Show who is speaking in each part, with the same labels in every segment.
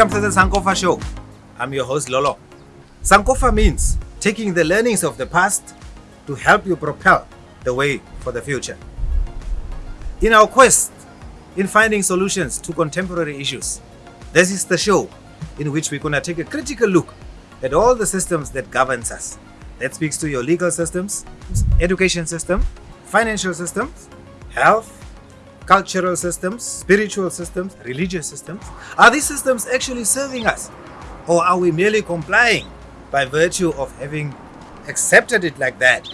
Speaker 1: Welcome to the Sankofa Show. I'm your host Lolo. Sankofa means taking the learnings of the past to help you propel the way for the future. In our quest in finding solutions to contemporary issues, this is the show in which we're going to take a critical look at all the systems that governs us. That speaks to your legal systems, education system, financial systems, health, cultural systems, spiritual systems, religious systems? Are these systems actually serving us? Or are we merely complying by virtue of having accepted it like that?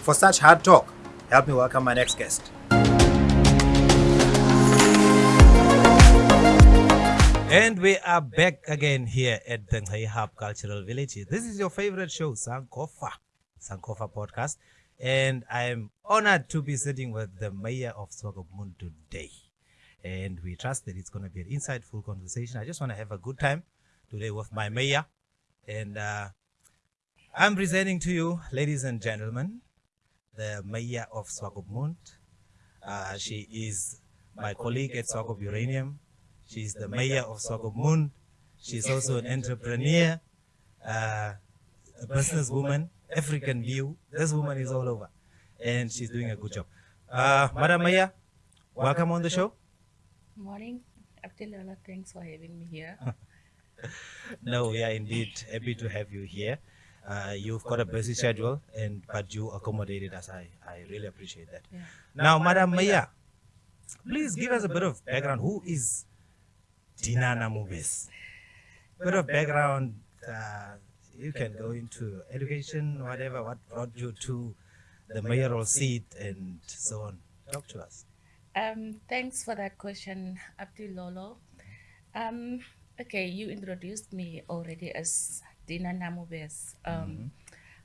Speaker 1: For such hard talk, help me welcome my next guest. And we are back again here at the Ngai Hub Cultural Village. This is your favorite show, Sankofa, Sankofa podcast. And I'm honored to be sitting with the mayor of Swakopmund today. And we trust that it's going to be an insightful conversation. I just want to have a good time today with my mayor. And uh, I'm presenting to you, ladies and gentlemen, the mayor of Swakopmund. Uh, she is my colleague at Swakop Uranium. She's the mayor of Swakopmund. She's also an entrepreneur, uh, a businesswoman, African view. This woman is all over, and she's doing a good job. Uh, Madam Maya, welcome on the show.
Speaker 2: Morning, Abdullah. Thanks for having me here.
Speaker 1: no, we are indeed happy to have you here. Uh, you've got a busy schedule, and but you accommodated us. I, I really appreciate that.
Speaker 2: Yeah.
Speaker 1: Now, Madam Maya, please give us a bit of background. Who is Dina Namubes? Bit of background. Uh, you can go into education, whatever, what brought you to the mayoral seat and so on. Talk to us.
Speaker 2: Um, thanks for that question, Abdul Lolo. Um, okay, you introduced me already as Dina Namubes. Um, mm-hmm.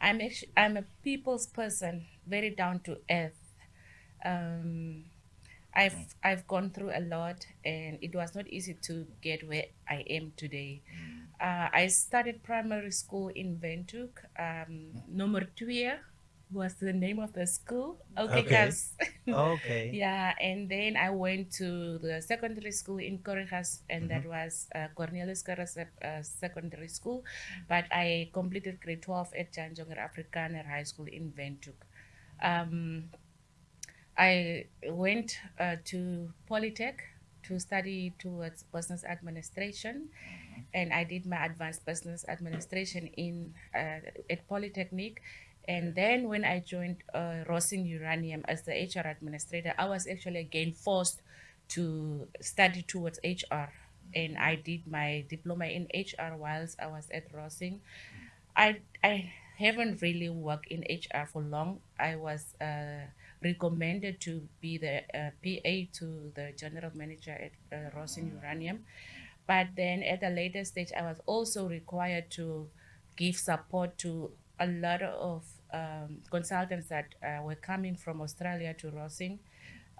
Speaker 2: I'm actually, I'm a people's person, very down to earth. Um, I've I've gone through a lot, and it was not easy to get where I am today. Mm. Uh, I started primary school in Windhoek. Um, Nummer twee was the name of the school. Okay,
Speaker 1: Okay.
Speaker 2: guys.
Speaker 1: Okay.
Speaker 2: yeah, and then I went to the secondary school in Khorixas, and that was uh, Cornelius Carras uh, Secondary School. But I completed grade 12 at Jan Jonker Afrikaner High School in Windhoek. Um, I went uh, to Polytech to study towards business administration, and I did my advanced business administration in uh, at Polytechnic. And then when I joined uh, Rössing Uranium as the HR administrator, I was actually again forced to study towards HR, and I did my diploma in HR whilst I was at Rössing. I I haven't really worked in HR for long. I was uh, recommended to be the uh, PA to the general manager at uh, Rössing Uranium. But then at a later stage, I was also required to give support to a lot of um, consultants that uh, were coming from Australia to Rössing.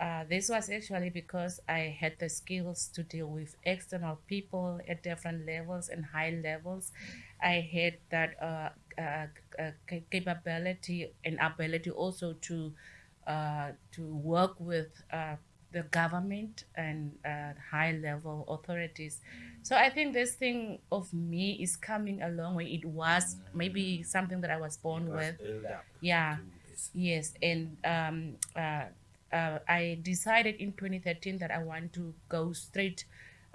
Speaker 2: Uh, this was actually because I had the skills to deal with external people at different levels and high levels. I had that uh, uh, uh, capability and ability also to uh, to work with the government and high level authorities. So I think this thing of me is coming along long way. It was maybe something that I was born with. Yeah. Yes, and um, uh, uh, I decided in 2013 that I want to go straight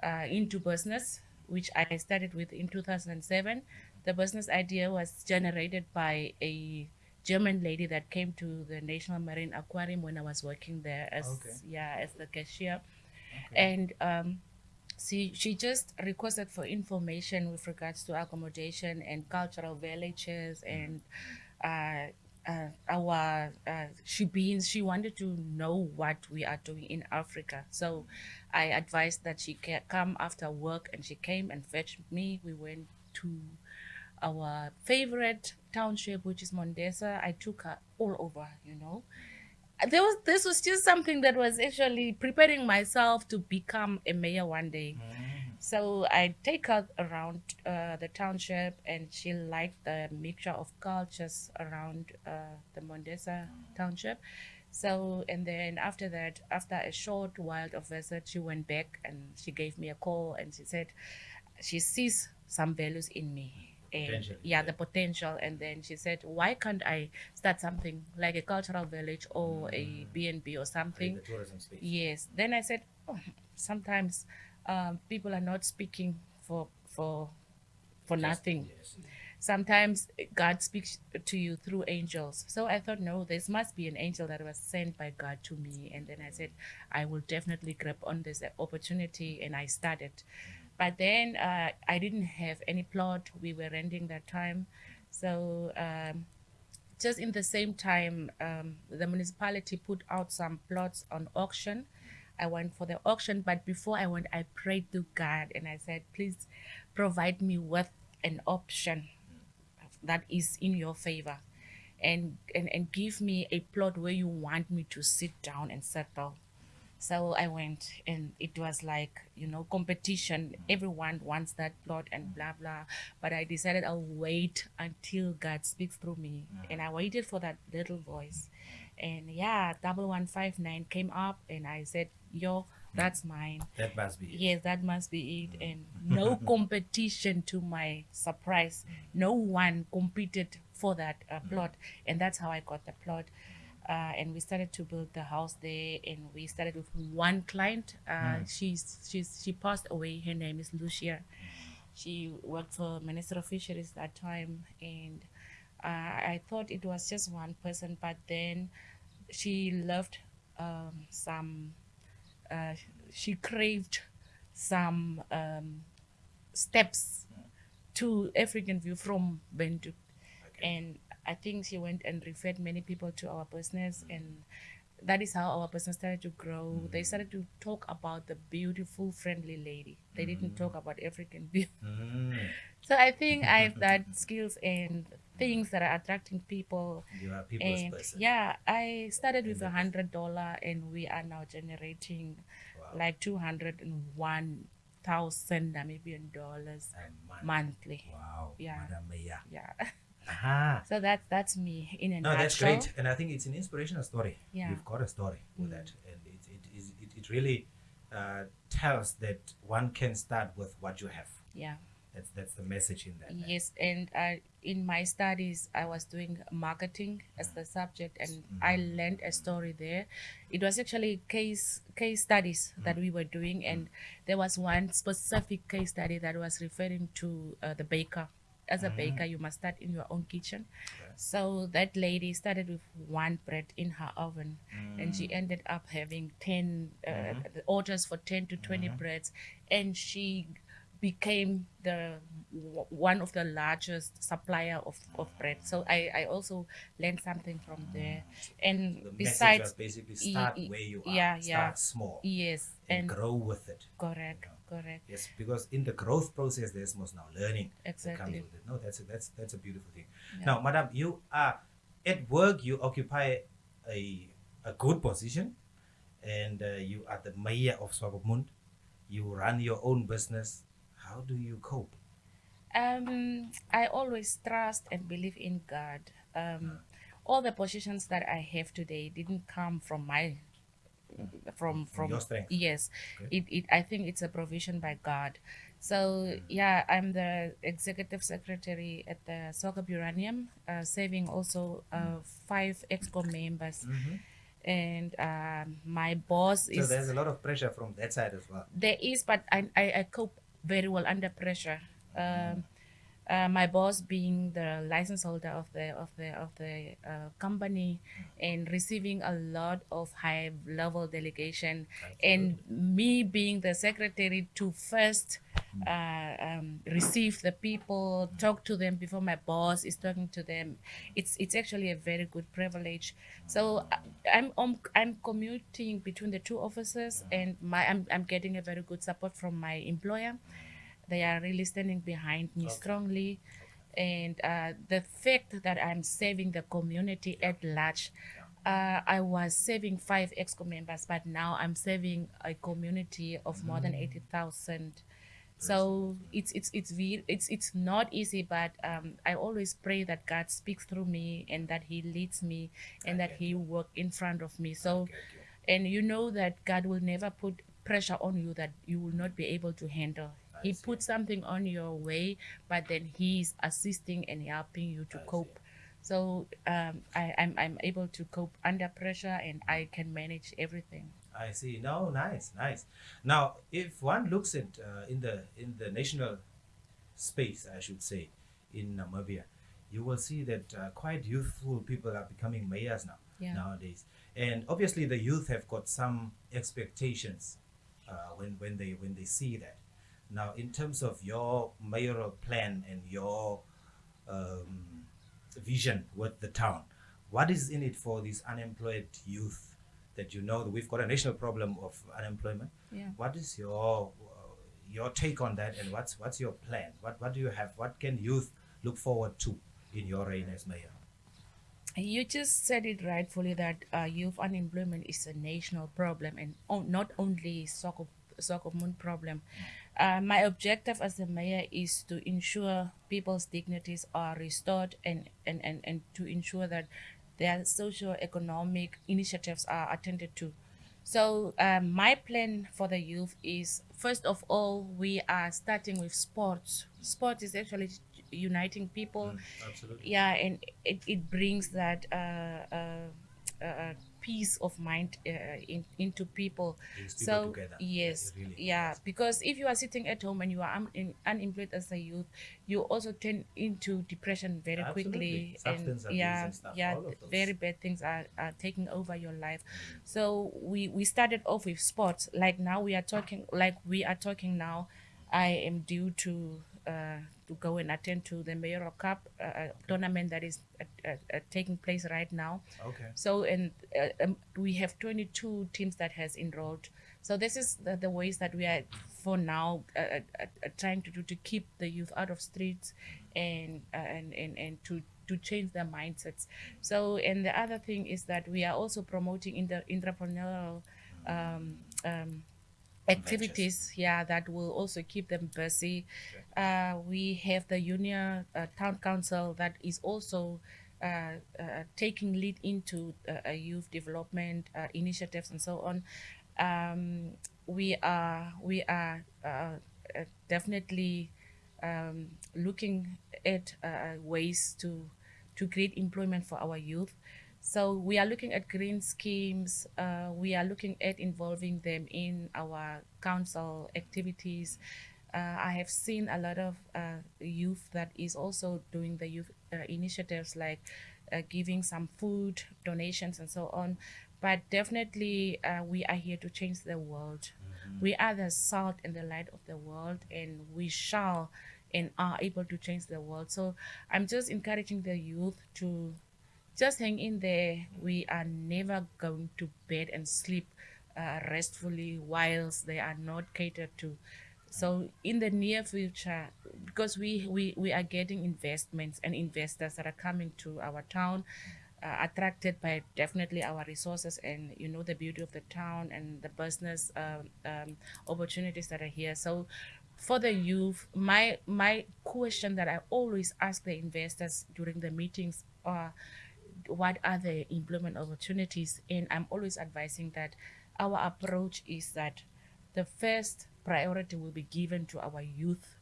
Speaker 2: uh, into business, which I started with in 2007. The business idea was generated by a German lady that came to the National Marine Aquarium when I was working there as
Speaker 1: Okay.
Speaker 2: yeah as the cashier, and um, she she just requested for information with regards to accommodation and cultural villages and uh, uh, our uh, she being she wanted to know what we are doing in Africa. So I advised that she come after work, and she came and fetched me. We went to our favorite township, which is Mondesa. I took her all over, you know. There was this was just something that was actually preparing myself to become a mayor one day. So I take her around uh, the township, and she liked the mixture of cultures around uh, the Mondesa township. So and then after that, after a short while of visit, she went back and she gave me a call and she said, she sees some values in me. And
Speaker 1: Potential,
Speaker 2: yeah,
Speaker 1: yeah.
Speaker 2: the potential. And then she said, why can't I start something like a cultural village or a B&B or something?
Speaker 1: The tourism space.
Speaker 2: Yes. Then I said, oh, sometimes um, people are not speaking for for for nothing.
Speaker 1: Yes.
Speaker 2: Sometimes God speaks to you through angels. So I thought, no, this must be an angel that was sent by God to me. And then I said, I will definitely grab on this opportunity, and I started. But then uh, I didn't have any plot. We were renting that time, so. Um, just in the same time, um, the municipality put out some plots on auction. I went for the auction, but before I went, I prayed to God and I said, please provide me with an option that is in your favor and, and, and give me a plot where you want me to sit down and settle. So I went and it was like, you know, competition. Mm-hmm. Everyone wants that plot and mm-hmm. blah, blah. But I decided I'll wait until God speaks through me. Mm-hmm. And I waited for that little voice. And yeah, double one five nine came up and I said, yo, that's mine.
Speaker 1: That must be it.
Speaker 2: Yes, that must be it. And no competition to my surprise. No one competed for that uh, plot. And that's how I got the plot. Uh, and we started to build the house there and we started with one client. Uh, she's she's she passed away. Her name is lucia. She worked for minister of fisheries that time and uh, i thought it was just one person but then she loved um, some uh, she craved some um, steps to African view from Windhoek. And I think she went and referred many people to our business and that is how our business started to grow. They started to talk about the beautiful, friendly lady. They didn't talk about African view.
Speaker 1: Mm.
Speaker 2: So I think I have that skills and things that are attracting people.
Speaker 1: You are people's
Speaker 2: And
Speaker 1: person.
Speaker 2: yeah, I started with a hundred dollar and we are now generating
Speaker 1: Wow.
Speaker 2: like two hundred and one thousand Namibian dollars
Speaker 1: month.
Speaker 2: monthly.
Speaker 1: Wow.
Speaker 2: Yeah.
Speaker 1: Madam Maya.
Speaker 2: Yeah. So that's that's me in a
Speaker 1: No, that's great, and I think it's an inspirational story.
Speaker 2: Yeah. Mm.
Speaker 1: You've got a story with that, and it it is it, it really uh, tells that one can start with what you have.
Speaker 2: Yeah.
Speaker 1: That's that's the message in that.
Speaker 2: Yes, and uh, in my studies, I was doing marketing as the subject, and I learned a story there. It was actually case case studies that we were doing, and there was one specific case study that was referring to uh, the baker. As a baker, mm. you must start in your own kitchen. So that lady started with one bread in her oven, and she mm. ended up having ten uh, mm-hmm. the orders for ten to 20 mm-hmm. breads, and she became the w- one of the largest supplier of, of bread. So I, I also learned something from mm. there. And
Speaker 1: The
Speaker 2: besides,
Speaker 1: basically start
Speaker 2: y-
Speaker 1: where you are.
Speaker 2: yeah,
Speaker 1: start
Speaker 2: yeah.
Speaker 1: small
Speaker 2: yes,
Speaker 1: and,
Speaker 2: and
Speaker 1: grow with it.
Speaker 2: correct, correct.
Speaker 1: Yes, because in the growth process, there's most now learning that comes
Speaker 2: Exactly.
Speaker 1: with it. No, that's a, that's that's a beautiful thing.
Speaker 2: Yeah.
Speaker 1: Now, Madam, you are at work. You occupy a a good position, and uh, you are the mayor of Swakopmund. You run your own business. How do you cope?
Speaker 2: Um, I always trust and believe in God. Um, all the positions that I have today didn't come from my from from
Speaker 1: your strength.
Speaker 2: yes
Speaker 1: Okay.
Speaker 2: it, it i think it's a provision by god so yeah i'm the executive secretary at the Swakop Uranium uh, serving also uh, five exco members and um, my boss
Speaker 1: So
Speaker 2: is
Speaker 1: there's a lot of pressure from that side as well.
Speaker 2: there is, but I, I, I cope very well under pressure. Um, uh, my boss being the license holder of the of the of the uh, company and receiving a lot of high level delegation and me being the secretary to first uh, um, receive the people talk to them before my boss is talking to them. It's it's actually a very good privilege. So uh, i'm I'm, I'm commuting between the two offices and my I'm, I'm getting a very good support from my employer they are really standing behind me strongly and uh, the fact that i'm serving the community at large uh, I was serving five EXCO members, but now I'm serving a community of more than eighty thousand. So it's it's it's it's it's not easy, but um, I always pray that God speaks through me and that He leads me and that He work in front of me. So, and you know that God will never put pressure on you that you will not be able to handle. He puts something on your way, but then he's assisting and helping you to cope. So um, I, I'm, I'm able to cope under pressure and I can manage everything.
Speaker 1: I see. No, nice, nice. Now, if one looks at uh, in the in the national space, I should say, in Namibia, you will see that uh, quite youthful people are becoming mayors now
Speaker 2: Yeah.
Speaker 1: nowadays, and obviously the youth have got some expectations uh, when when they when they see that. Now, in terms of your mayoral plan and your um, vision with the town, what is in it for these unemployed youth that you know that we've got a national problem of unemployment?
Speaker 2: Yeah.
Speaker 1: What is your uh, your take on that, and what's what's your plan? What what do you have? What can youth look forward to in your reign as mayor?
Speaker 2: You just said it rightfully that uh, youth unemployment is a national problem and o- not only Soccer Moon problem. Uh, my objective as the mayor is to ensure people's dignities are restored and, and, and, and to ensure that their socio-economic initiatives are attended to. So um, my plan for the youth is first of all we are starting with sports. Sport is actually uniting people
Speaker 1: absolutely.
Speaker 2: yeah and it, it brings that uh, uh, uh, peace of mind uh, in, into people so
Speaker 1: together.
Speaker 2: yes
Speaker 1: Really,
Speaker 2: yeah because if you are sitting at home and you are un- unemployed as a youth you also turn into depression very
Speaker 1: Absolutely.
Speaker 2: quickly
Speaker 1: Substance abuse
Speaker 2: yeah
Speaker 1: and stuff,
Speaker 2: yeah
Speaker 1: all of those.
Speaker 2: very bad things are, are taking over your life so we we started off with sports like now we are talking like we are talking now i am due to uh, to go and attend to the mayoral cup uh, uh, tournament that is uh, uh, uh, taking place right now.
Speaker 1: Okay.
Speaker 2: so and uh, um, we have 22 teams that has enrolled. So this is the, the ways that we are for now uh, uh, uh, trying to do to keep the youth out of streets and uh, and, and and to to change their mindsets. So and the other thing is that we are also promoting in the entrepreneurial um, um, activities yeah that will also keep them busy. Uh, we have the union uh, town council that is also uh, uh, taking lead into uh, youth development uh, initiatives and so on. Um, we are we are definitely um, looking at uh, ways to to create employment for our youth so we are looking at green schemes. Uh, we are looking at involving them in our council activities. Uh, I have seen a lot of uh, youth that is also doing the youth uh, initiatives like uh, giving some food donations and so on. But definitely, uh, we are here to change the world. We are the salt and the light of the world, and we shall and are able to change the world. So I'm just encouraging the youth to just hang in there. We are never going to bed and sleep uh, restfully whilst they are not catered to. So in the near future, because we, we, we are getting investments and investors that are coming to our town, uh, attracted by definitely our resources and you know the beauty of the town and the business um, um, opportunities that are here. So for the youth, my my question that I always ask the investors during the meetings are what are the employment opportunities and i'm always advising that our approach is that the first priority will be given to our youth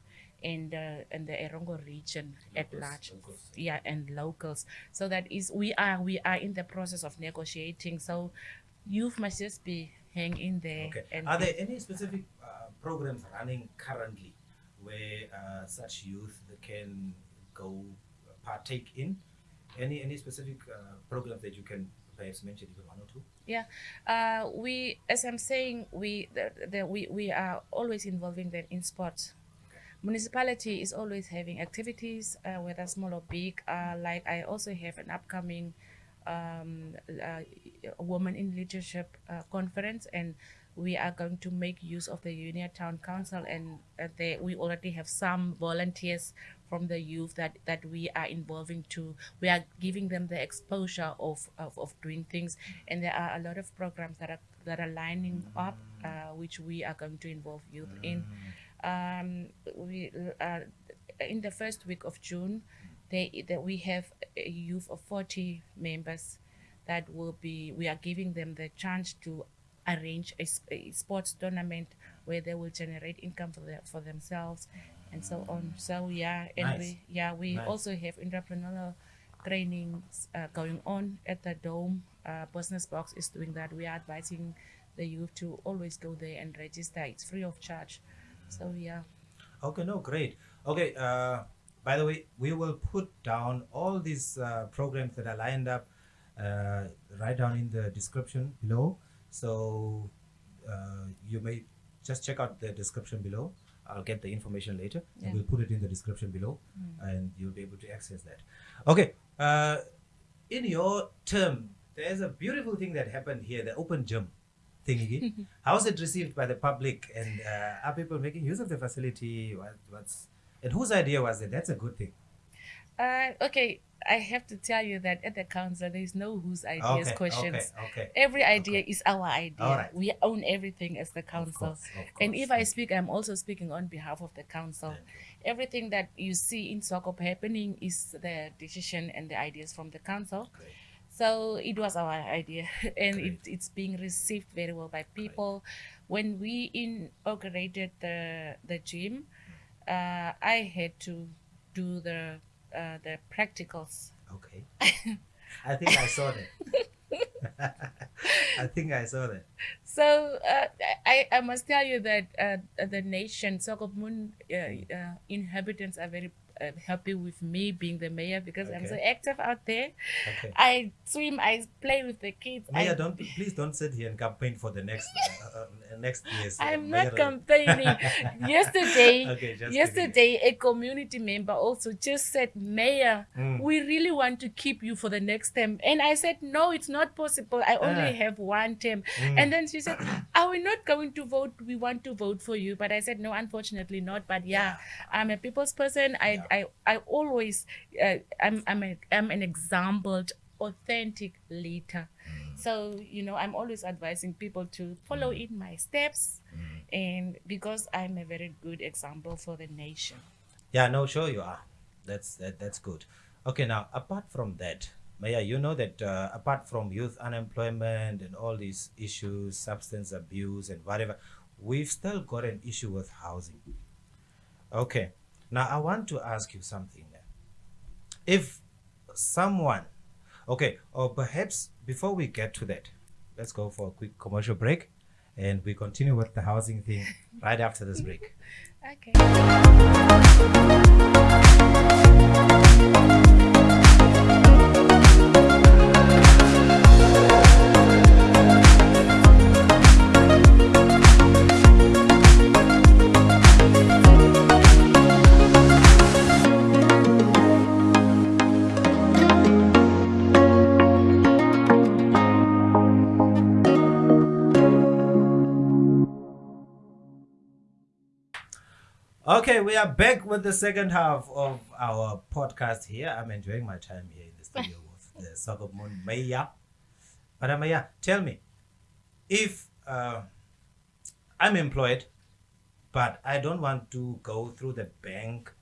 Speaker 2: and uh, and the Erongo region at large
Speaker 1: locals.
Speaker 2: yeah and locals so that is we are we are in the process of negotiating so youth must just be hang in there
Speaker 1: Okay.
Speaker 2: and
Speaker 1: Are there any specific uh, programs running currently where uh, such youth can go partake in? Any any specific uh, programs that you can perhaps mention, even one or two?
Speaker 2: Yeah, uh, we, as I'm saying, we the, the, we we are always involving them in sports. Municipality is always having activities, uh, whether small or big. Uh, like I also have an upcoming um, uh, woman in leadership uh, conference, and we are going to make use of the Union Town Council, and uh, they, we already have some volunteers from the youth that, that we are involving to. We are giving them the exposure of, of, of doing things, and there are a lot of programs that are that are lining up, uh, which we are going to involve youth in. Um, we uh, in the first week of June, they that we have a youth of forty members that will be we are giving them the chance to arrange a sports tournament where they will generate income for, their, for themselves and so on. So yeah, and
Speaker 1: Nice.
Speaker 2: we yeah we
Speaker 1: Nice.
Speaker 2: also have entrepreneurial trainings uh, going on at the Dome. Uh, Business Box is doing that. We are advising the youth to always go there and register. It's free of charge. So yeah.
Speaker 1: Okay, no, great. Okay, uh, by the way, we will put down all these uh, programs that are lined up uh, right down in the description below. So uh, you may just check out the description below. I'll get the information later
Speaker 2: Yeah.
Speaker 1: and we'll put it in the description below and you'll be able to access that. Okay, uh, in your term, there's a beautiful thing that happened here the open gym thingy. How's it received by the public and uh, are people making use of the facility? What, what's and whose idea was it? That's a good thing.
Speaker 2: Uh, okay, I have to tell you that at the council there is no whose ideas
Speaker 1: Okay,
Speaker 2: questions.
Speaker 1: okay, okay.
Speaker 2: Every idea is our idea.
Speaker 1: Right.
Speaker 2: We own everything as the
Speaker 1: Of
Speaker 2: council.
Speaker 1: course, of
Speaker 2: And if I speak, I'm also speaking on behalf of the council. Everything that you see in Swakop happening is the decision and the ideas from the council.
Speaker 1: Great.
Speaker 2: So it was our idea, and it, it's being received very well by people. When we inaugurated the the gym, uh, I had to do the uh, the practicals.
Speaker 1: Okay. I think I saw that. I think I saw that.
Speaker 2: So uh, I, I must tell you that uh, the nation, Swakopmund uh, uh, inhabitants are very uh, happy with me being the mayor because I'm so active out there.
Speaker 1: Okay.
Speaker 2: I swim, I play with the kids. I,
Speaker 1: don't please don't sit here and campaign for the next uh, uh, next year's. uh,
Speaker 2: I'm not
Speaker 1: mayoral-
Speaker 2: campaigning. yesterday,
Speaker 1: Okay,
Speaker 2: yesterday, a community member also just said, Mayor,
Speaker 1: Mm.
Speaker 2: we really want to keep you for the next term. And I said, No, it's not possible. I only
Speaker 1: Ah.
Speaker 2: have one term.
Speaker 1: Mm.
Speaker 2: And then she said, Are we not going to vote? We want to vote for you. But I said, No, unfortunately not. But yeah, I'm a people's person. I I, I always uh, I'm I'm a, I'm an exampled authentic leader. So, you know, I'm always advising people to follow in my steps and because I'm a very good example for the nation.
Speaker 1: Yeah, no, sure you are. That's that, that's good. Okay, now apart from that, Maya, you know that uh, apart from youth unemployment and all these issues, substance abuse and whatever, we've still got an issue with housing. Okay, now I want to ask you something. If someone, okay, or perhaps before we get to that, let's go for a quick commercial break, and we continue with the housing thing right after this break.
Speaker 2: Okay.
Speaker 1: Okay, we are back with the second half of our podcast here. I'm enjoying my time here in the studio with the Moon Maya. But uh, Maya, tell me, if uh, I'm employed, but I don't want to go through the bank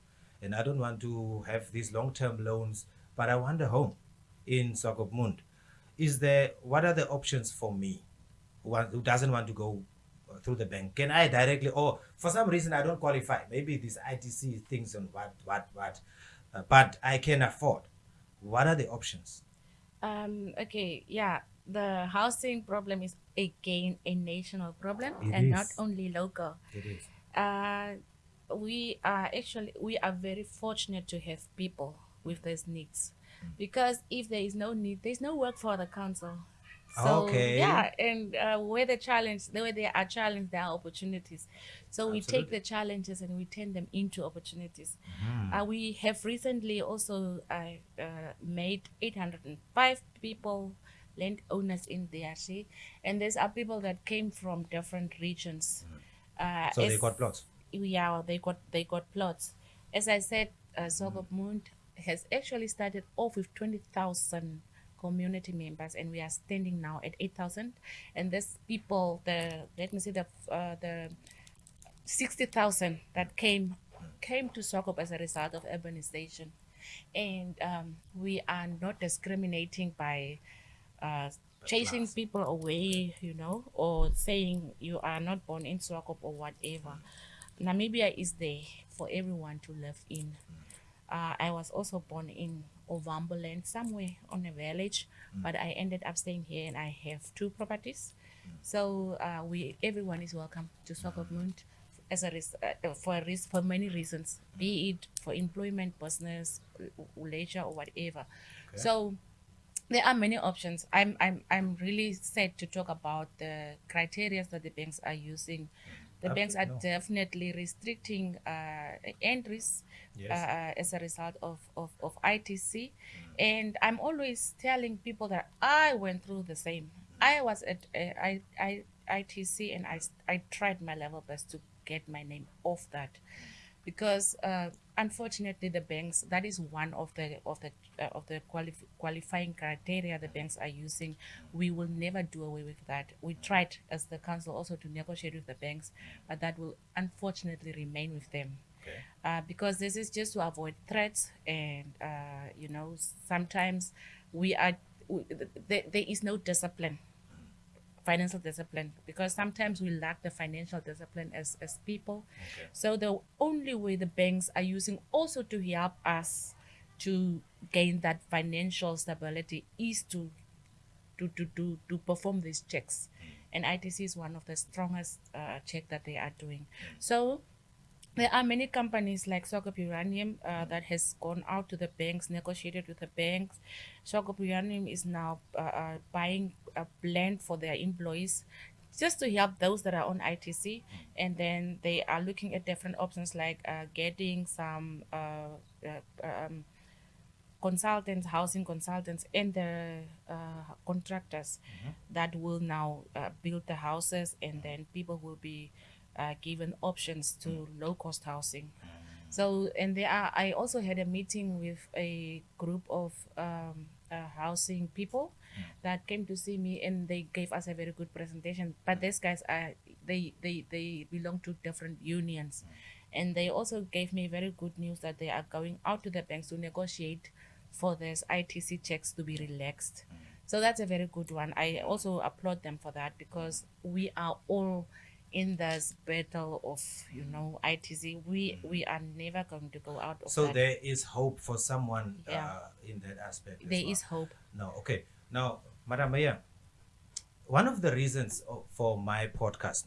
Speaker 1: and I don't want to have these long term loans, but I want a home in Swakopmund, is there, what are the options for me who, who doesn't want to go through the bank? Can I directly, or for some reason I don't qualify, maybe these ITC things and what, what, what, uh, but I can afford. What are the options?
Speaker 2: Um, okay, yeah. The housing problem is again a national problem
Speaker 1: It
Speaker 2: and not only local.
Speaker 1: It is.
Speaker 2: Uh, we are actually we are very fortunate to have people with these needs because if there is no need, there's no work for the council. So
Speaker 1: Okay.
Speaker 2: yeah, and uh, where the challenge, where there are challenges, there are opportunities. So we take the challenges and we turn them into opportunities.
Speaker 1: Mhm.
Speaker 2: Uh, we have recently also uh, uh, made 805 people landowners in DRC, and these are people that came from different regions. Uh,
Speaker 1: So they got plots.
Speaker 2: yeah, they got they got plots. As I said, uh, Mund has actually started off with twenty thousand community members, and we are standing now at eight thousand. And these people, the let me see the uh, the sixty thousand that came came to Swakop as a result of urbanization, and um, we are not discriminating by. Uh, chasing
Speaker 1: class.
Speaker 2: people away, you know, or saying you are not born in Swakop or whatever. Namibia is there for everyone to live in. Uh, I was also born in Ovamboland, somewhere on a village, but I ended up staying here and I have two properties. So uh, we everyone is welcome to Swakopmund as a res- uh, for a res- for many reasons, be it for employment, business, leisure, or whatever. So there are many options. I'm I'm I'm really sad to talk about the criteria that the banks are using. The banks are
Speaker 1: no.
Speaker 2: definitely restricting uh, entries
Speaker 1: Yes.
Speaker 2: uh, as a result of, of, of ITC. And I'm always telling people that I went through the same. I was at uh, I, I, ITC and I, I tried my level best to get my name off that because uh, unfortunately the banks that is one of the of the uh, of the qualif- qualifying criteria the banks are using we will never do away with that we tried as the council also to negotiate with the banks but that will unfortunately remain with them
Speaker 1: Okay.
Speaker 2: uh, because this is just to avoid threats and uh, you know sometimes we are we, there, there is no discipline financial discipline because sometimes we lack the financial discipline as, as people
Speaker 1: Okay.
Speaker 2: so the only way the banks are using also to help us to gain that financial stability is to to to to, to perform these checks and itc is one of the strongest uh, check that they are doing so there are many companies like Swakop Uranium uh, that has gone out to the banks, negotiated with the banks. Swakop Uranium is now uh, uh, buying a blend for their employees just to help those that are on ITC. And then they are looking at different options like uh, getting some uh, uh, um, consultants, housing consultants, and the uh, contractors that will now uh, build the houses, and then people will be uh, given options to low cost housing. So, and there are, I also had a meeting with a group of um, uh, housing people that came to see me and they gave us a very good presentation. But these guys are, they, they, they belong to different unions. And they also gave me very good news that they are going out to the banks to negotiate for this ITC checks to be relaxed. So that's a very good one. I also applaud them for that because we are all in this battle of you know ITC. We we are never going to go out of
Speaker 1: So
Speaker 2: that.
Speaker 1: there is hope for someone
Speaker 2: Yeah.
Speaker 1: uh, in that aspect. as
Speaker 2: There
Speaker 1: well.
Speaker 2: is hope.
Speaker 1: No, okay. Now, Madam Mayor, one of the reasons for my podcast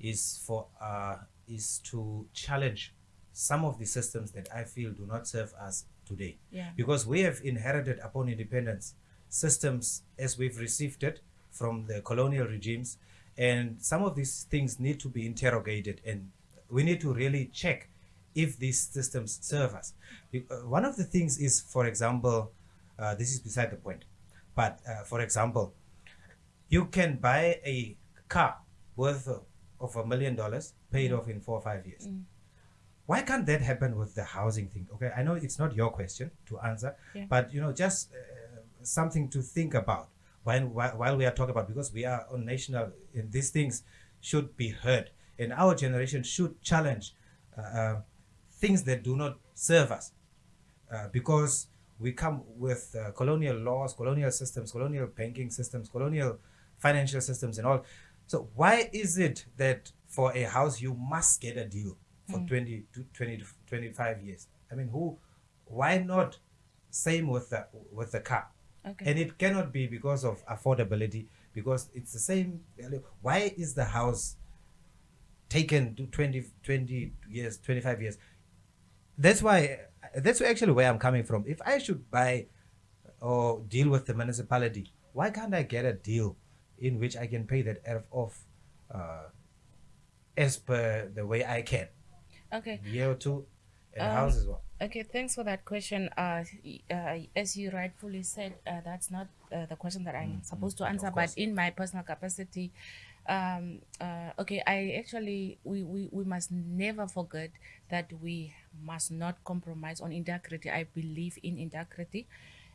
Speaker 1: is for uh, is to challenge some of the systems that I feel do not serve us today.
Speaker 2: Yeah.
Speaker 1: Because we have inherited upon independence systems as we've received it from the colonial regimes, and some of these things need to be interrogated, and we need to really check if these systems serve us. Uh, One of the things is, for example, uh, this is beside the point, but uh, for example, you can buy a car worth of a million dollars paid off in four or five years. Why can't that happen with the housing thing? Okay, I know it's not your question to answer,
Speaker 2: Yeah.
Speaker 1: but you know, just uh, something to think about while, while while we are talking about because we are on national and these things should be heard, and our generation should challenge uh, uh, things that do not serve us uh, because we come with uh, colonial laws, colonial systems, colonial banking systems, colonial financial systems, and all. So why is it that for a house you must get a deal for 20 to 20 to 25 years? I mean, who? Why not? Same with the with the car,
Speaker 2: Okay.
Speaker 1: and it cannot be because of affordability because it's the same. Why is the house taken to 20, 20 years, 25 years? that's why that's actually where i'm coming from if i should buy or deal with the municipality why can't i get a deal in which i can pay that off uh, as per the way i can
Speaker 2: okay.
Speaker 1: year or two and
Speaker 2: Um,
Speaker 1: house as well
Speaker 2: Okay, thanks for that question. Uh, uh, as you rightfully said, uh, that's not uh, the question that I'm supposed to answer, but in my personal capacity, um, uh, okay, I actually, we, we, we must never forget that we must not compromise on integrity. I believe in integrity.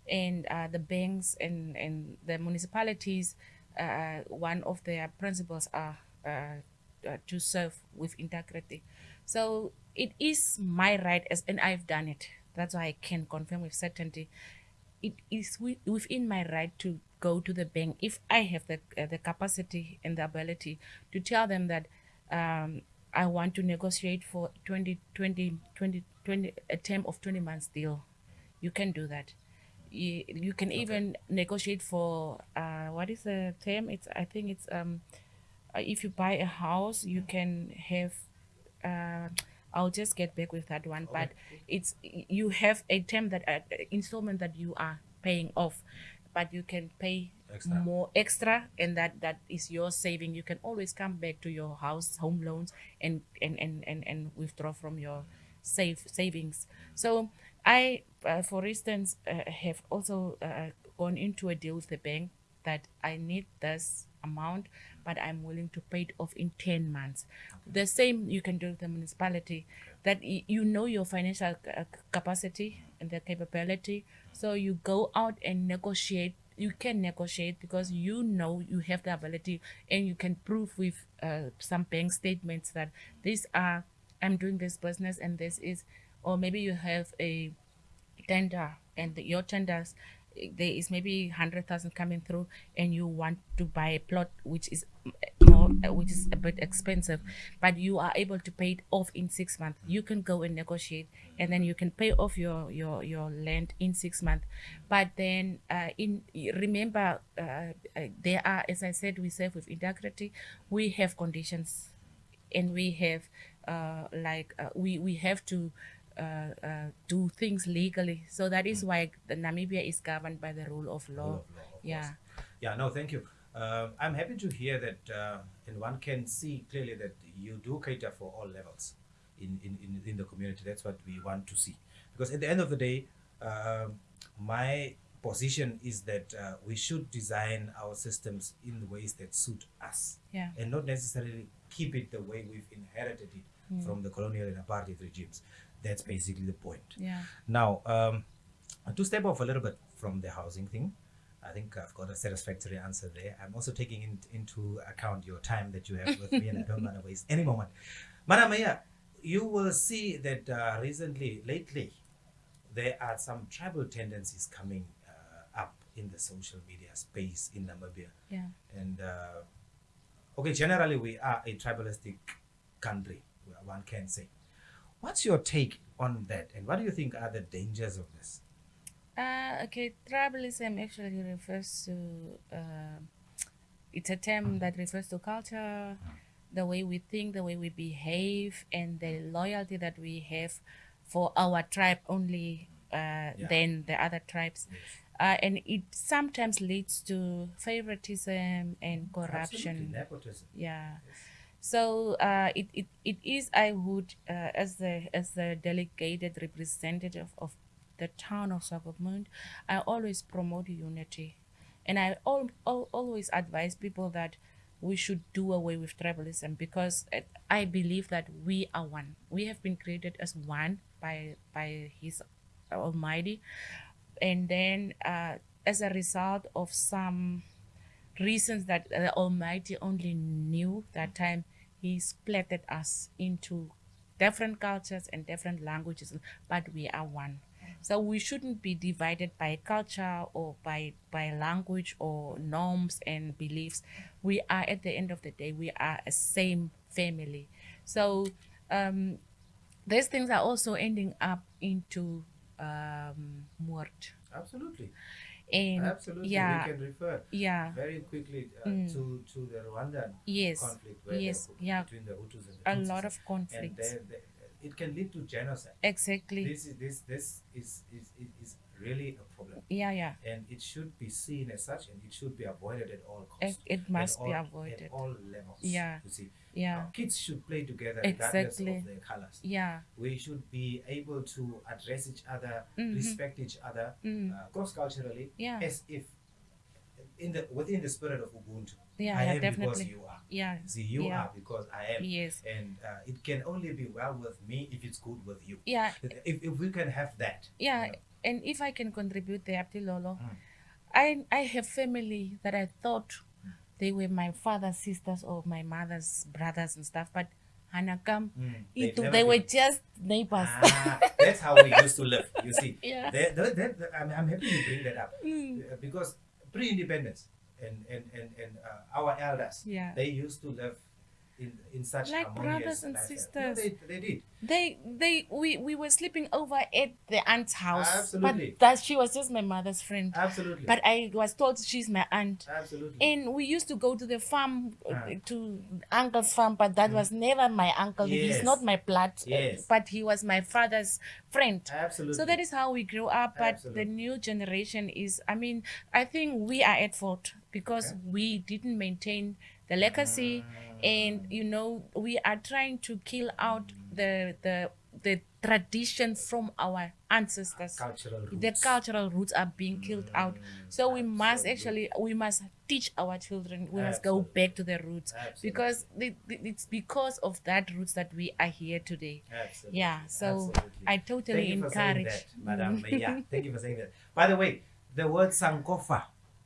Speaker 2: And uh, the banks and, and the municipalities, uh, one of their principles are uh, uh, to serve with integrity. So it is my right as and I've done it. That's why I can confirm with certainty. It is within my right to go to the bank if I have the uh, the capacity and the ability to tell them that um, I want to negotiate for 20, 20, 20, 20 a term of 20 months deal. You can do that. You, you can even negotiate for uh, what is the term? It's I think it's um, uh, if you buy a house, you can have. Uh, I'll just get back with that one, but it's you have a term that uh, installment that you are paying off, but you can pay
Speaker 1: Extra.
Speaker 2: more extra, and that that is your saving. You can always come back to your house home loans and and and and, and withdraw from your save savings. So I, uh, for instance, uh, have also uh, gone into a deal with the bank that I need this amount, but I'm willing to pay it off in 10 months. The same you can do with the municipality, that you know your financial ca- capacity and the capability. So you go out and negotiate. You can negotiate because you know you have the ability and you can prove with uh, some bank statements that these are, I'm doing this business and this is, or maybe you have a tender and your tenders there is maybe 100,000 coming through and you want to buy a plot which is mm, more uh, which is a bit expensive but you are able to pay it off in 6 months. You can go and negotiate and then you can pay off your your your land in 6 months. But then uh, in remember uh, uh, there are as i said we serve with integrity we have conditions and we have uh, like uh, we we have to uh, uh, do things legally. So that is why the Namibia is governed by the rule of law.
Speaker 1: Rule of law, of
Speaker 2: yeah.
Speaker 1: course. Yeah, no, thank you. Um, I'm happy to hear that, uh, and one can see clearly that you do cater for all levels in, in, in, in the community. That's what we want to see. Because at the end of the day, um, my position is that uh, we should design our systems in ways that suit us
Speaker 2: Yeah.
Speaker 1: and not necessarily keep it the way we've inherited it from the colonial and apartheid regimes. That's basically the point.
Speaker 2: Yeah.
Speaker 1: Now, um, to step off a little bit from the housing thing, I think I've got a satisfactory answer there. I'm also taking in, into account your time that you have with me, and I don't want to waste any moment. Madam Mayor, you will see that uh, recently, lately, there are some tribal tendencies coming uh, up in the social media space in Namibia.
Speaker 2: Yeah.
Speaker 1: And uh, okay, generally, we are a tribalistic country, one can say. What's your take on that, and what do you think are the dangers of this?
Speaker 2: Uh, okay, tribalism actually refers to, uh, it's a term that refers to culture, the way we think, the way we behave, and the loyalty that we have for our tribe only uh, than the other tribes. Uh, and it sometimes leads to favoritism and corruption.
Speaker 1: Absolutely, nepotism.
Speaker 2: Yeah. So uh, it, it, it is I would uh, as the as the delegated representative of the town of Swakopmund, I always promote unity, and I al- al- always advise people that we should do away with tribalism because uh, I believe that we are one. We have been created as one by by His Almighty, and then uh, as a result of some reasons that the Almighty only knew that time, He splattered us into different cultures and different languages, but we are one. So we shouldn't be divided by culture or by by language or norms and beliefs. We are at the end of the day, we are a same family. So um, these things are also ending up into um, moord.
Speaker 1: Absolutely,
Speaker 2: And
Speaker 1: absolutely.
Speaker 2: yeah,
Speaker 1: We can refer
Speaker 2: yeah,
Speaker 1: very quickly uh,
Speaker 2: Mm.
Speaker 1: to to the Rwandan
Speaker 2: yes,
Speaker 1: conflict where
Speaker 2: yes, yeah.
Speaker 1: between the Hutus and the
Speaker 2: a
Speaker 1: Tutsis,
Speaker 2: lot of
Speaker 1: and
Speaker 2: conflicts.
Speaker 1: there- there- it can lead to genocide.
Speaker 2: Exactly.
Speaker 1: This is this this is is, is, is really a problem,
Speaker 2: yeah, yeah.
Speaker 1: and it should be seen as such, and it should be avoided at all
Speaker 2: It,
Speaker 1: costs.
Speaker 2: it must
Speaker 1: at
Speaker 2: be avoided.
Speaker 1: at all levels.
Speaker 2: Yeah.
Speaker 1: you see,
Speaker 2: Yeah,
Speaker 1: kids should play together regardless of their colors.
Speaker 2: yeah,
Speaker 1: We should be able to address each other,
Speaker 2: Mhm.
Speaker 1: respect each other,
Speaker 2: mm,
Speaker 1: uh, cross culturally,
Speaker 2: yeah,
Speaker 1: as if in the within the spirit of Ubuntu.
Speaker 2: yeah,
Speaker 1: I am because
Speaker 2: definitely.
Speaker 1: you are.
Speaker 2: Yeah,
Speaker 1: See, you
Speaker 2: Yeah.
Speaker 1: are because I am.
Speaker 2: yes,
Speaker 1: And uh, it can only be well with me if it's good with you.
Speaker 2: yeah,
Speaker 1: If, if we can have that.
Speaker 2: yeah.
Speaker 1: you know.
Speaker 2: And if I can contribute there, Abdilolo,
Speaker 1: Mm.
Speaker 2: I I have family that I thought they were my father's sisters or my mother's brothers and stuff, but Hanakam,
Speaker 1: Mm.
Speaker 2: they were
Speaker 1: been-
Speaker 2: just neighbors.
Speaker 1: Ah, that's how we used to live. You see,
Speaker 2: Yeah.
Speaker 1: That- that- that- I'm, I'm happy you bring that up
Speaker 2: Mm,
Speaker 1: Uh, because pre-independence and and and, and uh, our elders,
Speaker 2: Yeah.
Speaker 1: they used to live in in such
Speaker 2: Like brothers and
Speaker 1: lifestyle.
Speaker 2: sisters.
Speaker 1: No, they, they did.
Speaker 2: They they we, we were sleeping over at the aunt's house.
Speaker 1: Absolutely.
Speaker 2: But that she was just my mother's friend.
Speaker 1: Absolutely.
Speaker 2: But I was told she's my aunt.
Speaker 1: Absolutely.
Speaker 2: And we used to go to the farm, uh,
Speaker 1: Ah.
Speaker 2: to uncle's farm, but that was never my uncle.
Speaker 1: Yes.
Speaker 2: He's not my blood, uh,
Speaker 1: Yes.
Speaker 2: but he was my father's friend.
Speaker 1: Absolutely.
Speaker 2: So that is how we grew up. But
Speaker 1: Absolutely.
Speaker 2: the new generation is, I mean, I think we are at fault because
Speaker 1: Okay.
Speaker 2: we didn't maintain the legacy, and you know, we are trying to kill out the the the tradition from our ancestors
Speaker 1: cultural roots.
Speaker 2: the cultural roots are being killed mm, out so we must actually we must teach our children we must go back to the roots
Speaker 1: Absolutely.
Speaker 2: because the, the- it's because of that roots that we are here today
Speaker 1: Absolutely.
Speaker 2: yeah so
Speaker 1: Absolutely.
Speaker 2: i totally
Speaker 1: Thank you for saying
Speaker 2: encourage
Speaker 1: that, Madam. yeah, thank you for saying that. By the way, the word Sankofa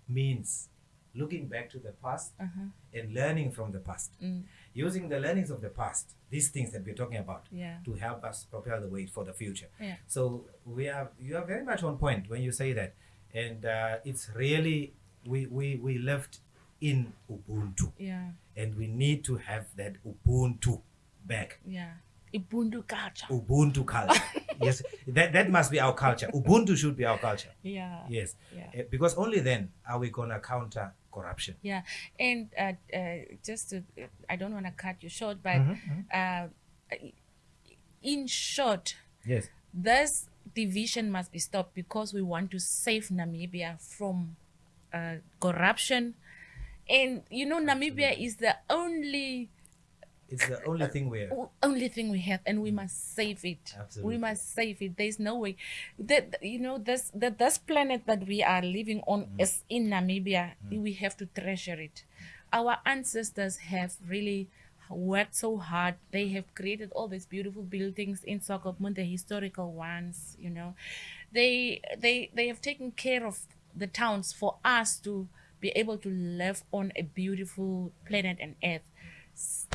Speaker 1: means looking back to the past
Speaker 2: Uh-huh.
Speaker 1: and learning from the past.
Speaker 2: Mm.
Speaker 1: Using the learnings of the past, these things that we're talking about,
Speaker 2: Yeah.
Speaker 1: to help us prepare the way for the future.
Speaker 2: Yeah.
Speaker 1: So we are you are very much on point when you say that, and uh, it's really we we we lived in Ubuntu,
Speaker 2: yeah
Speaker 1: and we need to have that Ubuntu back.
Speaker 2: yeah ibundu culture
Speaker 1: Ubuntu culture. yes, that, that must be our culture. Ubuntu should be our culture.
Speaker 2: yeah
Speaker 1: Yes,
Speaker 2: Yeah.
Speaker 1: Eh, because only then are we gonna counter corruption.
Speaker 2: yeah and uh, uh, just to i don't want to cut you short but
Speaker 1: Mhm,
Speaker 2: uh, in short
Speaker 1: Yes.
Speaker 2: this division must be stopped because we want to save Namibia from uh, corruption. And you know, Namibia is the only
Speaker 1: It's the only thing we're.
Speaker 2: o- only thing we have, and we mm. must save it.
Speaker 1: Absolutely.
Speaker 2: We must save it. There's no way that you know this that this planet that we are living on mm. is in Namibia. Mm. We have to treasure it. Our ancestors have really worked so hard. They have created all these beautiful buildings in Swakopmund, the historical ones. You know, they they they have taken care of the towns for us to be able to live on a beautiful planet and earth.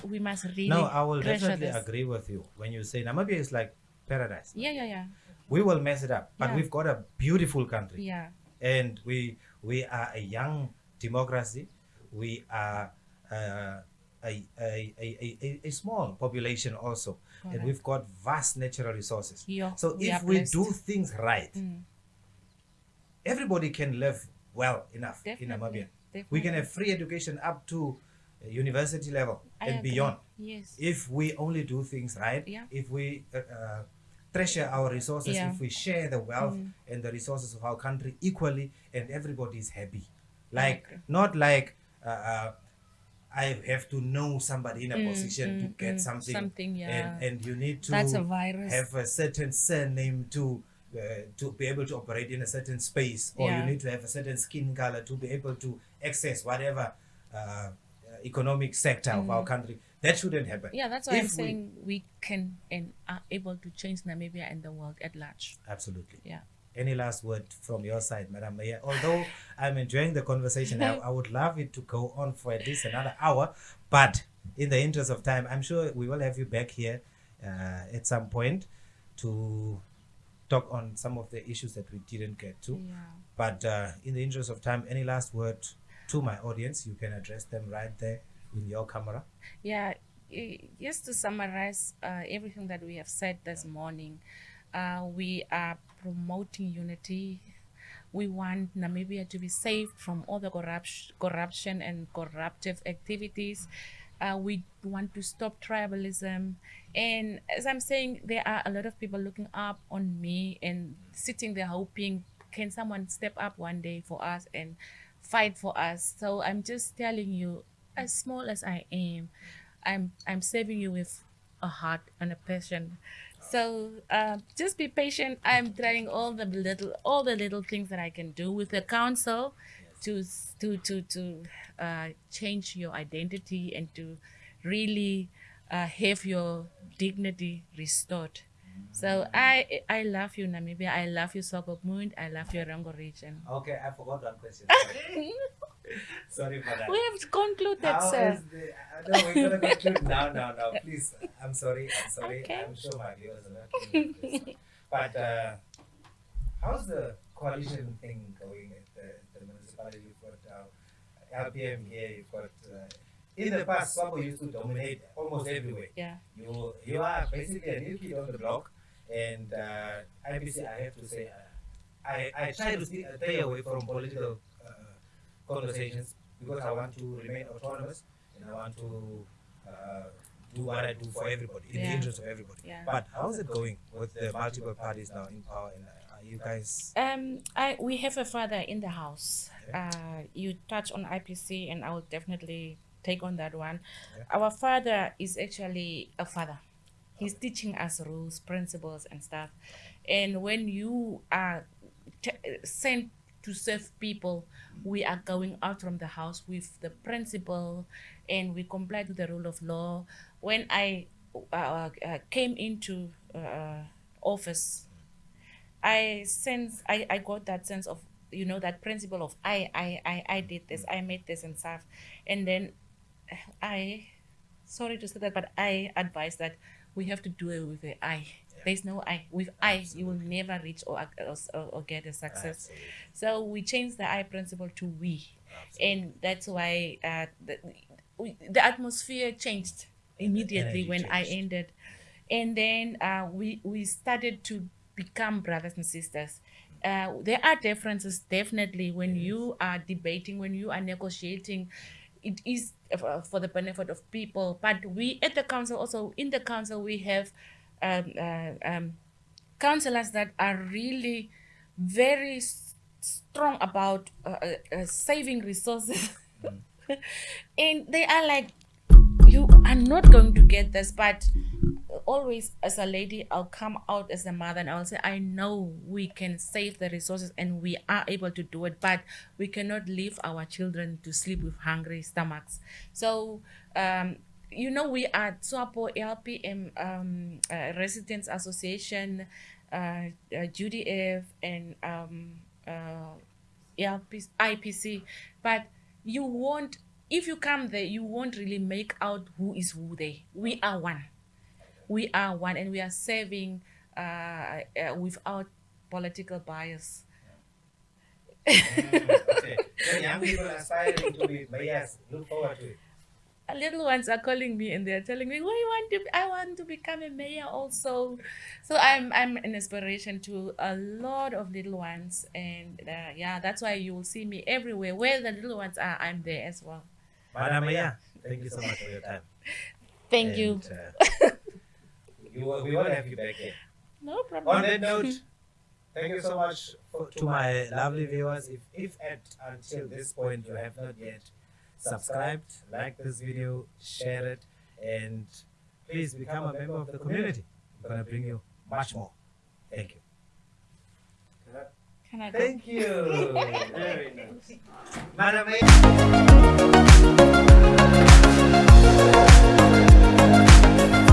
Speaker 2: We must really
Speaker 1: No, I will definitely
Speaker 2: this.
Speaker 1: agree with you when you say Namibia is like paradise.
Speaker 2: Yeah, yeah, yeah,
Speaker 1: We will mess it up, but
Speaker 2: Yeah.
Speaker 1: we've got a beautiful country,
Speaker 2: yeah,
Speaker 1: and we we are a young democracy. We are uh, a, a, a, a, a- small population also, and we've got vast natural resources.
Speaker 2: Yeah,
Speaker 1: so
Speaker 2: we
Speaker 1: if we do things right,
Speaker 2: Mm.
Speaker 1: everybody can live well enough in
Speaker 2: Definitely,
Speaker 1: Namibia. We can have free education up to uh, university level
Speaker 2: I
Speaker 1: and
Speaker 2: agree.
Speaker 1: beyond.
Speaker 2: Yes.
Speaker 1: If we only do things right,
Speaker 2: Yeah.
Speaker 1: if we uh, uh, treasure our resources,
Speaker 2: Yeah. Mm.
Speaker 1: if we share the wealth and the resources of our country equally, and everybody is happy. Like not like uh, uh, I have to know somebody in a
Speaker 2: Mm,
Speaker 1: position to
Speaker 2: mm,
Speaker 1: get
Speaker 2: mm,
Speaker 1: something,
Speaker 2: something, yeah.
Speaker 1: and and you need to
Speaker 2: That's a virus.
Speaker 1: have a certain surname to. Uh, to be able to operate in a certain space, or
Speaker 2: Yeah.
Speaker 1: you need to have a certain skin color to be able to access whatever uh, economic sector of our country. That shouldn't happen.
Speaker 2: Mm. Yeah, that's why I'm
Speaker 1: If we-
Speaker 2: saying we can and are able to change Namibia and the world at large.
Speaker 1: Absolutely.
Speaker 2: Yeah.
Speaker 1: Any last word from your side, Madam Mayor? Although I'm enjoying the conversation, I, I would love it to go on for at least another hour. But in the interest of time, I'm sure we will have you back here uh, at some point to talk on some of the issues that we didn't get to.
Speaker 2: Yeah.
Speaker 1: But uh, in the interest of time, any last word to my audience? You can address them right there in your camera.
Speaker 2: Yeah, just to summarize uh, everything that we have said this morning, uh, we are promoting unity. We want Namibia to be saved from all the corruption, corruption and corruptive activities. Uh, we want to stop tribalism. And as I'm saying, there are a lot of people looking up on me and sitting there hoping, can someone step up one day for us and fight for us? So I'm just telling you, as small as I am, I'm I'm serving you with a heart and a passion. So uh, just be patient. I'm trying all the little all the little things that I can do with the council to to to to uh, change your identity and to really uh, have your dignity restored. So I I love you Namibia. I love you Swakopmund. I love your Erongo region.
Speaker 1: Okay, I forgot one question. Sorry for that.
Speaker 2: We have concluded,
Speaker 1: How
Speaker 2: sir.
Speaker 1: the, uh, no, we're gonna conclude now, now, now. Please, I'm sorry, I'm sorry.
Speaker 2: Okay.
Speaker 1: I'm sure my viewers are not. But uh, how's the coalition thing going at the, the municipality? For LPM here, you've got. Uh, in the past, SWAPO used to dominate almost everywhere.
Speaker 2: Yeah.
Speaker 1: You you are basically a new kid on the block, and uh, IPC, I have to say, uh, I, I try to stay, away from political uh, conversations because I want to remain autonomous and I want to uh, do what I do for everybody in the interest of everybody.
Speaker 2: Yeah.
Speaker 1: But how's it going with the multiple parties now in power? And uh, are you guys?
Speaker 2: Um, I we have a father in the house. Uh, you touch on IPC, and I will definitely take on that one. Our father is actually a father. He's teaching us rules, principles, and stuff. And when you are t- sent to serve people, we are going out from the house with the principle, and we comply to the rule of law. When I uh, uh, came into uh, office, I sense I, I got that sense of you know that principle of I I I, I did this I made this and stuff and then I sorry to say that but I advise that we have to do it with the I. There's no I. With I you will never reach or, or, or get a success.
Speaker 1: Absolutely.
Speaker 2: so we changed the I principle to we. And that's why uh, the, we, the atmosphere changed immediately when I ended. And then uh, we we started to become brothers and sisters. Uh, there are differences definitely. When you are debating when you are negotiating it is uh, for the benefit of people but we at the council also in the council we have um, uh, um, councillors that are really very strong about uh, uh, uh, saving resources. And they are like you are not going to get this but always as a lady i'll come out as a mother and i'll say i know we can save the resources and we are able to do it but we cannot leave our children to sleep with hungry stomachs so um you know we are swapo lpm um uh, residents association uh, uh gdf and um uh IPC, but you won't. If you come there, you won't really make out who is who there. We are one. We are one, and we are serving uh, uh, without political bias.
Speaker 1: Mm, okay. When young people aspiring to be mayors, look forward to it.
Speaker 2: Little ones are calling me and they're telling me, "We want to. I want to become a mayor also." So I'm I'm an inspiration to a lot of little ones, and uh, yeah, that's why you will see me everywhere. Where the little ones are, I'm there as well.
Speaker 1: Madam Maya, thank you so much for your time.
Speaker 2: Thank you.
Speaker 1: Uh, you will- we will have you back here.
Speaker 2: No problem.
Speaker 1: On that note, thank you so much for, to my lovely viewers. If, if at until this point you have not yet subscribed, like this video, share it, and please become a member of the community. I'm gonna bring you much more. Thank you.
Speaker 2: Can I go?
Speaker 1: Thank you. Very nice. Madam Maya.